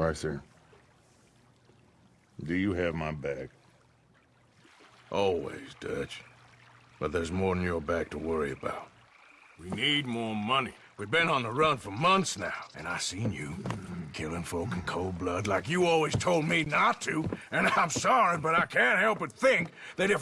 Arthur, do you have my back? Always, Dutch. But there's more than your back to worry about. We need more money. We've been on the run for months now, and I seen you killing folk in cold blood like you always told me not to. And I'm sorry, but I can't help but think that if